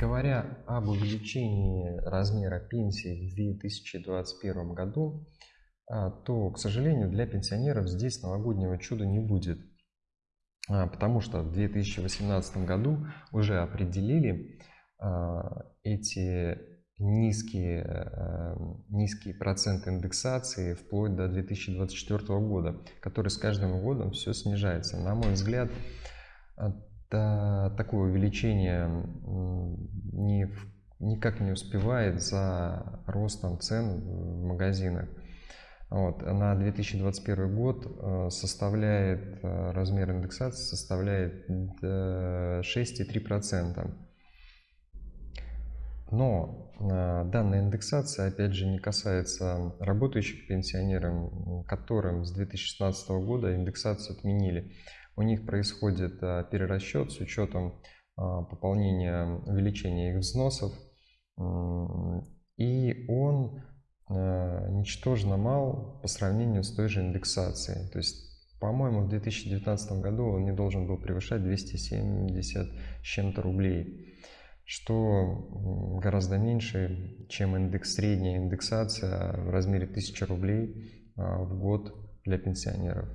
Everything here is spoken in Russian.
Говоря об увеличении размера пенсии в 2021 году, а, то, к сожалению, для пенсионеров здесь новогоднего чуда не будет. А, потому что в 2018 году уже определили а, эти низкие, э, низкие проценты индексации вплоть до 2024 года, который с каждым годом все снижается. На мой взгляд, такое увеличение не, никак не успевает за ростом цен в магазинах. Вот. На 2021 год э, составляет, э, размер индексации составляет 6,3%. Но э, данная индексация, опять же, не касается работающих пенсионеров, которым с 2016 года индексацию отменили. У них происходит перерасчет с учетом пополнения, увеличения их взносов. И он Э, ничтожно мал по сравнению с той же индексацией. То есть, по-моему, в 2019 году он не должен был превышать 270 с чем-то рублей, что гораздо меньше, чем индекс, средняя индексация в размере 1000 рублей а, в год для пенсионеров.